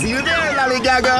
See you there, Lolly Gaga.